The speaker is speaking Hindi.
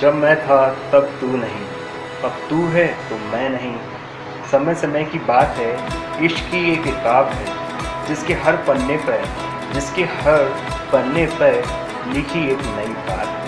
जब मैं था, तब तू नहीं। अब तू है तो मैं नहीं। समय समय की बात है, इश्क की एक किताब है, जिसके हर पन्ने पर, जिसके हर पन्ने पर लिखी एक नई बात। है